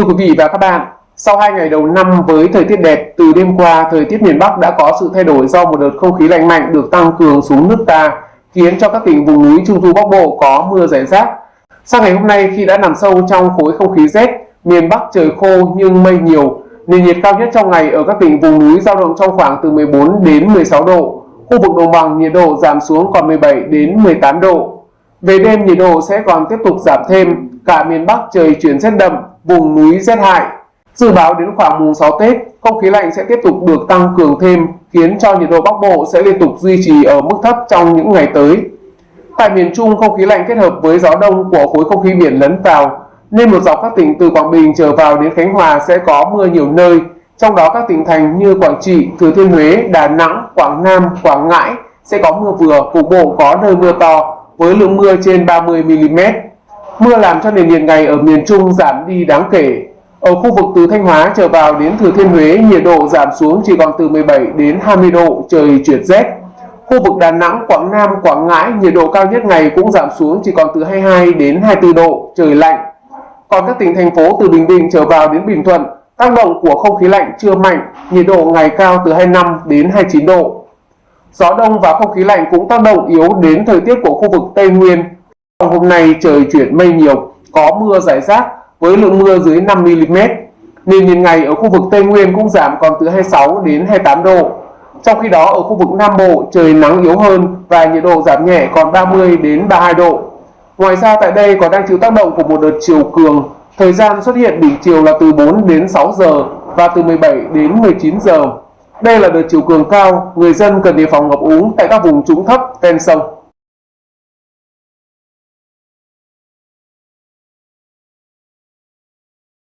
Thưa quý vị và các bạn, sau 2 ngày đầu năm với thời tiết đẹp, từ đêm qua thời tiết miền Bắc đã có sự thay đổi do một đợt không khí lạnh mạnh được tăng cường xuống nước ta, khiến cho các tỉnh vùng núi Trung Du Bắc Bộ có mưa rải rác. Sang ngày hôm nay khi đã nằm sâu trong khối không khí rét, miền Bắc trời khô nhưng mây nhiều, nền nhiệt cao nhất trong ngày ở các tỉnh vùng núi giao động trong khoảng từ 14 đến 16 độ. Khu vực đồng bằng nhiệt độ giảm xuống còn 17 đến 18 độ. Về đêm nhiệt độ sẽ còn tiếp tục giảm thêm, cả miền Bắc trời chuyển rét đậm, vùng núi rét hại. Dự báo đến khoảng mùng 6 Tết, không khí lạnh sẽ tiếp tục được tăng cường thêm, khiến cho nhiệt độ Bắc Bộ sẽ liên tục duy trì ở mức thấp trong những ngày tới. Tại miền Trung, không khí lạnh kết hợp với gió đông của khối không khí biển lấn vào, nên một dọc các tỉnh từ Quảng Bình trở vào đến Khánh Hòa sẽ có mưa nhiều nơi, trong đó các tỉnh thành như Quảng Trị, Thừa Thiên Huế, Đà Nẵng, Quảng Nam, Quảng Ngãi sẽ có mưa vừa, cục bộ có nơi mưa to với lượng mưa trên 30 mm. Mưa làm cho nền nhiệt ngày ở miền Trung giảm đi đáng kể. Ở khu vực từ Thanh Hóa trở vào đến Thừa Thiên Huế, nhiệt độ giảm xuống chỉ còn từ 17 đến 20 độ, trời chuyển rét. Khu vực Đà Nẵng, Quảng Nam, Quảng Ngãi, nhiệt độ cao nhất ngày cũng giảm xuống chỉ còn từ 22 đến 24 độ, trời lạnh. Còn các tỉnh thành phố từ Bình Định trở vào đến Bình Thuận, tác động của không khí lạnh chưa mạnh, nhiệt độ ngày cao từ 25 đến 29 độ. Gió đông và không khí lạnh cũng tác động yếu đến thời tiết của khu vực Tây Nguyên. Hôm nay trời chuyển mây nhiều, có mưa rải rác với lượng mưa dưới 5 mm. Nền nhiệt ngày ở khu vực Tây Nguyên cũng giảm còn từ 26 đến 28 độ. Trong khi đó ở khu vực Nam Bộ trời nắng yếu hơn và nhiệt độ giảm nhẹ còn 30 đến 32 độ. Ngoài ra tại đây còn đang chịu tác động của một đợt chiều cường. Thời gian xuất hiện đỉnh chiều là từ 4 đến 6 giờ và từ 17 đến 19 giờ. Đây là đợt chiều cường cao, người dân cần đề phòng ngập úng tại các vùng trũng thấp ven sông.